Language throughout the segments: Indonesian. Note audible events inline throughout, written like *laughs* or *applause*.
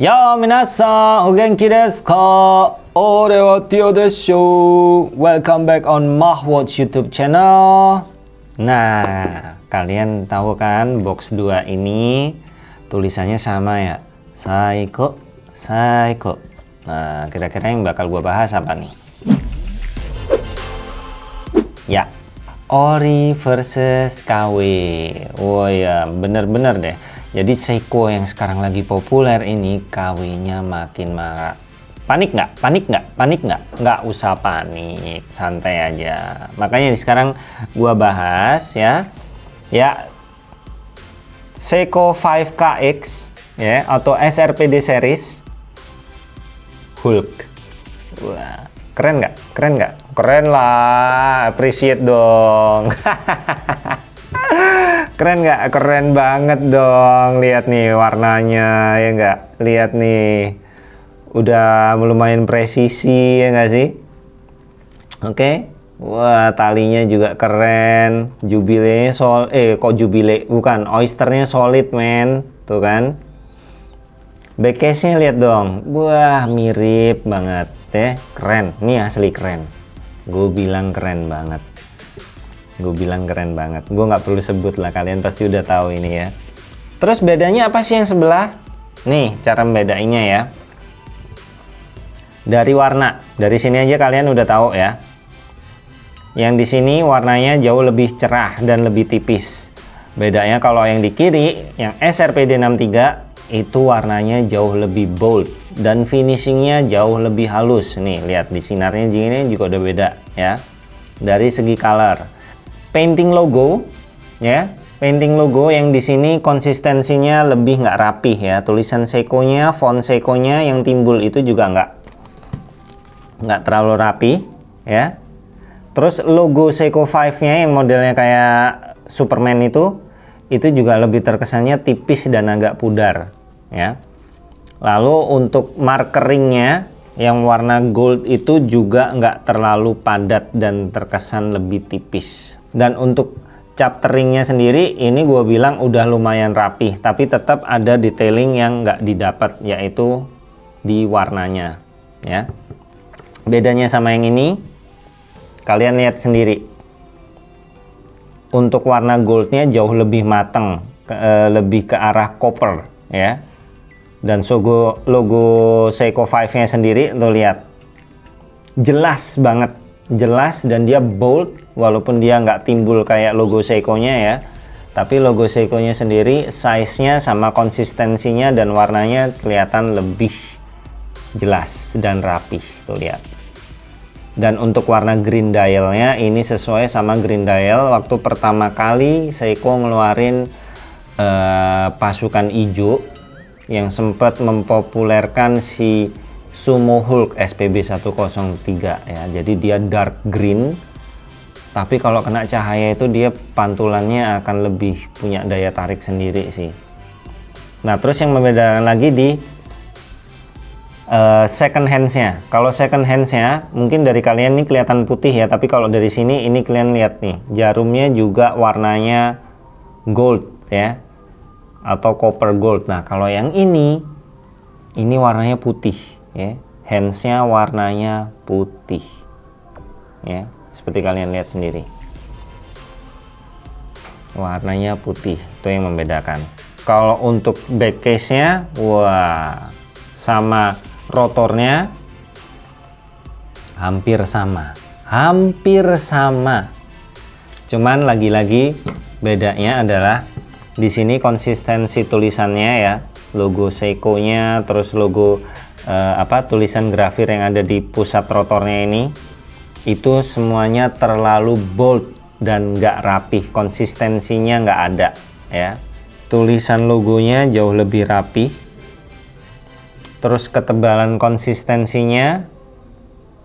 Ya minasan, o genki desu ka? Ore wa Tio desu. Welcome back on Mahwatch YouTube channel. Nah, kalian tahu kan box 2 ini tulisannya sama ya? Saiko, Saiko. Nah, kira-kira yang bakal gua bahas apa nih? Ya, Ori versus KW. Oh ya, bener-bener deh. Jadi Seiko yang sekarang lagi populer ini KW-nya makin marah. Panik nggak? Panik nggak? Panik nggak? Nggak usah panik, santai aja. Makanya sekarang gua bahas ya, ya Seiko 5KX ya atau SRPD series Hulk. Wah, keren nggak? Keren nggak? Keren lah, appreciate dong. *laughs* keren nggak? Keren banget dong lihat nih warnanya ya nggak? Lihat nih udah lumayan presisi ya nggak sih? Oke okay. wah talinya juga keren jubilenya sol eh kok jubile? Bukan oysternya solid men. Tuh kan? Backcase nya lihat dong. Wah mirip banget deh keren ini asli keren. Gue bilang keren banget gue bilang keren banget. Gue nggak perlu sebut lah kalian pasti udah tahu ini ya. Terus bedanya apa sih yang sebelah? Nih cara membedainnya ya. Dari warna. Dari sini aja kalian udah tahu ya. Yang di sini warnanya jauh lebih cerah dan lebih tipis. Bedanya kalau yang di kiri yang SRPD 63 itu warnanya jauh lebih bold dan finishingnya jauh lebih halus. Nih lihat di sinarnya gini juga udah beda ya. Dari segi color painting logo ya. Painting logo yang di sini konsistensinya lebih nggak rapih ya. Tulisan Seiko-nya font Seiko-nya yang timbul itu juga nggak nggak terlalu rapi ya. Terus logo Seiko 5 nya yang modelnya kayak Superman itu itu juga lebih terkesannya tipis dan agak pudar ya. Lalu untuk markeringnya yang warna gold itu juga nggak terlalu padat dan terkesan lebih tipis. Dan untuk chapteringnya sendiri ini gue bilang udah lumayan rapih tapi tetap ada detailing yang nggak didapat yaitu di warnanya ya. Bedanya sama yang ini kalian lihat sendiri. Untuk warna goldnya jauh lebih mateng ke, e, lebih ke arah copper ya dan logo logo Seiko 5 nya sendiri tuh lihat. Jelas banget. Jelas dan dia bold walaupun dia nggak timbul kayak logo Seiko-nya ya. Tapi logo Seiko-nya sendiri size-nya sama konsistensinya dan warnanya kelihatan lebih jelas dan rapih tuh lihat. Dan untuk warna green dial-nya ini sesuai sama green dial. Waktu pertama kali Seiko ngeluarin uh, pasukan hijau yang sempat mempopulerkan si Sumo Hulk SPB 103 ya. Jadi dia dark green tapi kalau kena cahaya itu dia pantulannya akan lebih punya daya tarik sendiri sih. Nah terus yang membedakan lagi di uh, second handsnya. Kalau second handsnya mungkin dari kalian ini kelihatan putih ya tapi kalau dari sini ini kalian lihat nih jarumnya juga warnanya gold ya atau copper gold. Nah kalau yang ini ini warnanya putih ya. Handsnya warnanya putih ya. Seperti kalian lihat sendiri. Warnanya putih itu yang membedakan. Kalau untuk back case nya wah sama rotornya hampir sama hampir sama. Cuman lagi-lagi bedanya adalah di sini konsistensi tulisannya ya. Logo Seiko nya terus logo uh, apa tulisan grafir yang ada di pusat rotornya ini. Itu semuanya terlalu bold dan nggak rapih. Konsistensinya nggak ada ya. Tulisan logonya jauh lebih rapih. Terus ketebalan konsistensinya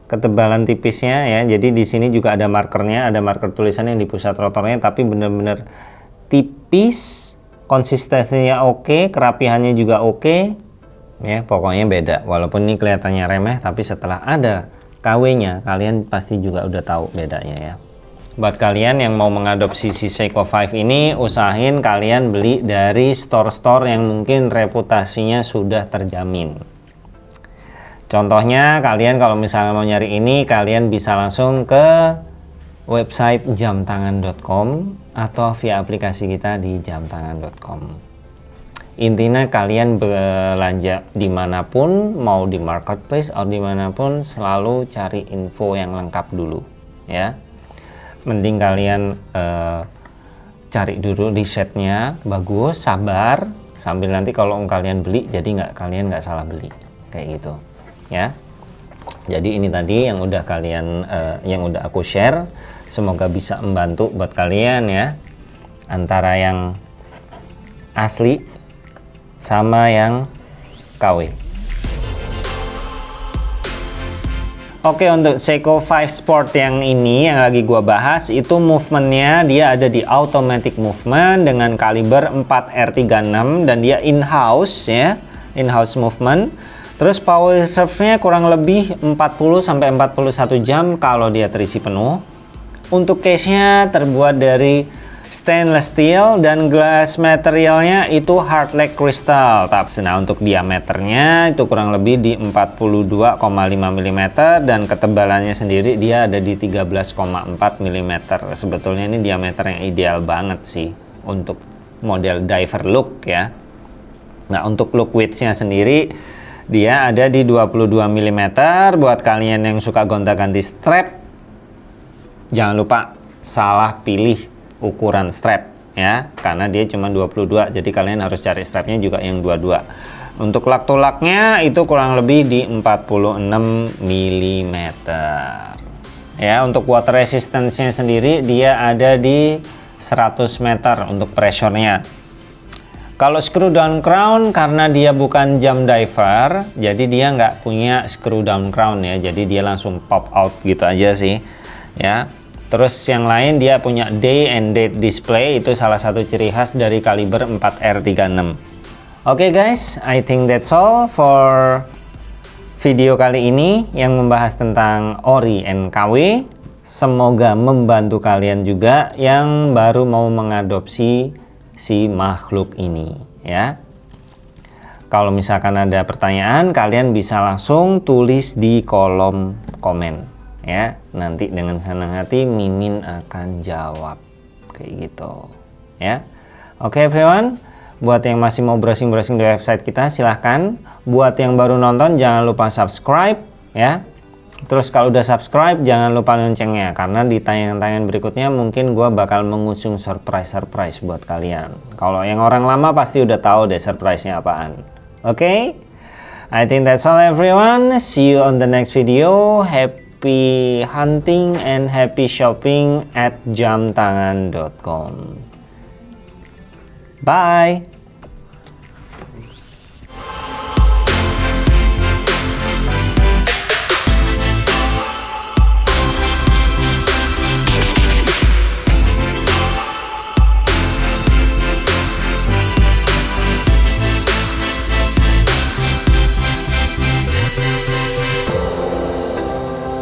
ketebalan tipisnya ya. Jadi di sini juga ada markernya ada marker tulisan yang di pusat rotornya tapi benar-benar tipis konsistensinya oke kerapihannya juga oke. Ya pokoknya beda. Walaupun ini kelihatannya remeh tapi setelah ada KW nya kalian pasti juga udah tahu bedanya ya. Buat kalian yang mau mengadopsi si Seiko 5 ini usahain kalian beli dari store-store yang mungkin reputasinya sudah terjamin. Contohnya kalian kalau misalnya mau nyari ini kalian bisa langsung ke website jamtangan.com atau via aplikasi kita di jamtangan.com intinya kalian belanja di mana pun mau di marketplace atau di mana pun selalu cari info yang lengkap dulu ya. Mending kalian uh, cari dulu risetnya bagus sabar sambil nanti kalau kalian beli jadi nggak kalian nggak salah beli kayak gitu ya. Jadi ini tadi yang udah kalian uh, yang udah aku share semoga bisa membantu buat kalian ya. Antara yang asli sama yang KW Oke untuk Seiko 5 Sport yang ini yang lagi gua bahas itu movementnya dia ada di automatic movement dengan kaliber 4R36 dan dia in-house ya in-house movement. Terus power reserve-nya kurang lebih 40 sampai 41 jam kalau dia terisi penuh untuk case-nya terbuat dari stainless steel dan glass materialnya itu hard like crystal nah untuk diameternya itu kurang lebih di 42,5 mm dan ketebalannya sendiri dia ada di 13,4 mm sebetulnya ini diameter yang ideal banget sih untuk model diver look ya. Nah untuk look widthnya sendiri dia ada di 22 mm buat kalian yang suka gonta-ganti strap jangan lupa salah pilih ukuran strap ya. Karena dia cuma 22 jadi kalian harus cari strapnya juga yang 22 untuk lak tulaknya itu kurang lebih di 46 mm ya untuk water resistance-nya sendiri dia ada di 100 meter untuk pressure-nya. Kalau screw down crown karena dia bukan jam diver jadi dia nggak punya screw down crown ya. Jadi dia langsung pop out gitu aja sih ya Terus yang lain dia punya day and date display itu salah satu ciri khas dari kaliber 4R36. Oke okay guys, I think that's all for video kali ini yang membahas tentang Ori NKW. Semoga membantu kalian juga yang baru mau mengadopsi si makhluk ini ya. Kalau misalkan ada pertanyaan, kalian bisa langsung tulis di kolom komen ya nanti dengan senang hati Mimin akan jawab. Kayak gitu. Ya. Oke okay, everyone. Buat yang masih mau browsing-browsing di website kita silahkan. Buat yang baru nonton jangan lupa subscribe ya. Terus kalau udah subscribe jangan lupa loncengnya karena di tayangan-tayangan berikutnya mungkin gua bakal mengusung surprise-surprise buat kalian. Kalau yang orang lama pasti udah tahu deh surprise-nya apaan. Oke? Okay? I think that's all everyone. See you on the next video. Happy happy hunting and happy shopping at jamtangan.com. Bye!